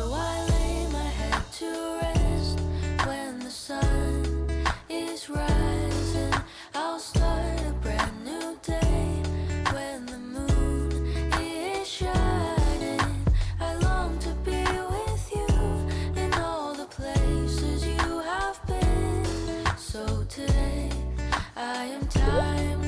So I lay my head to rest when the sun is rising. I'll start a brand new day when the moon is shining. I long to be with you in all the places you have been. So today I am time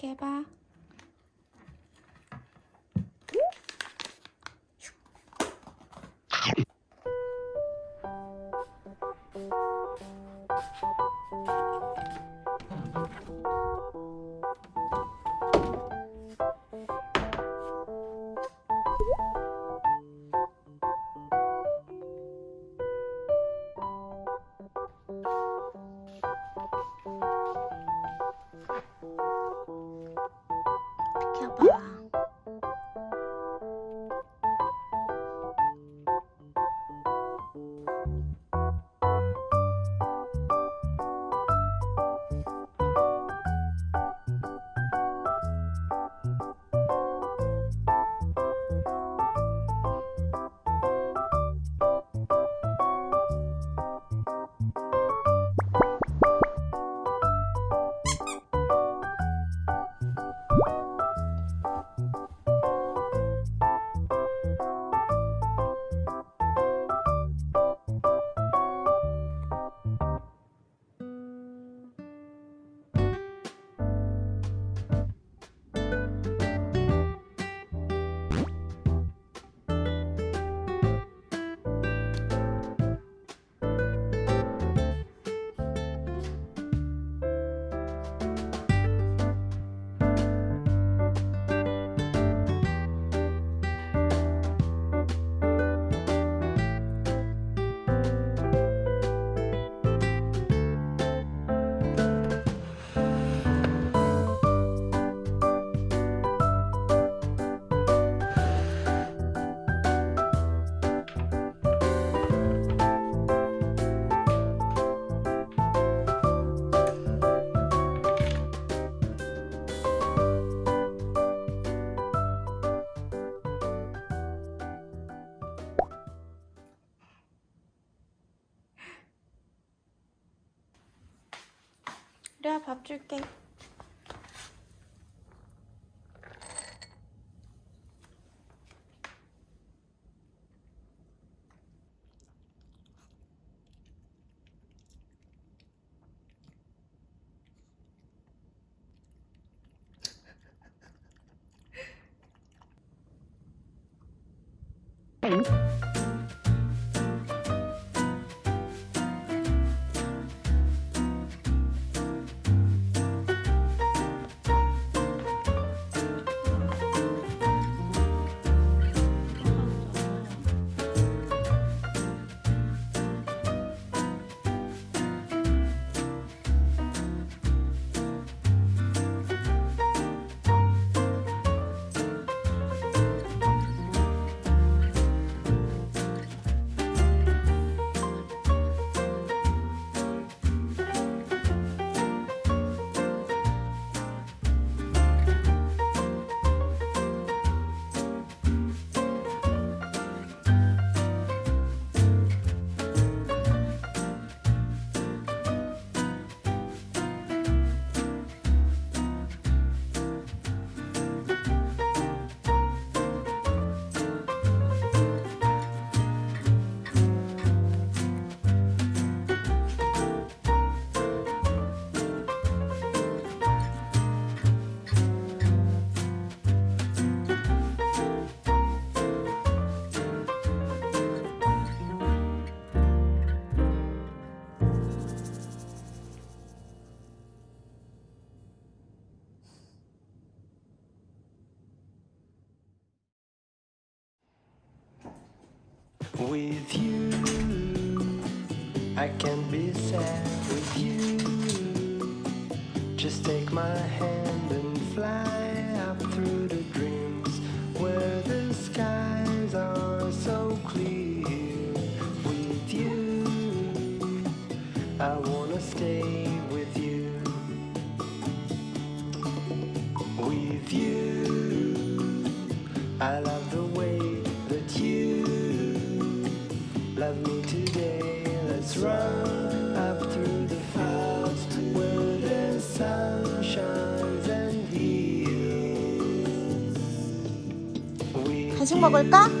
给吧？吧。 그래 밥 줄게. With you, I can be sad with you. Just take my hand and fly. 간식 먹을까?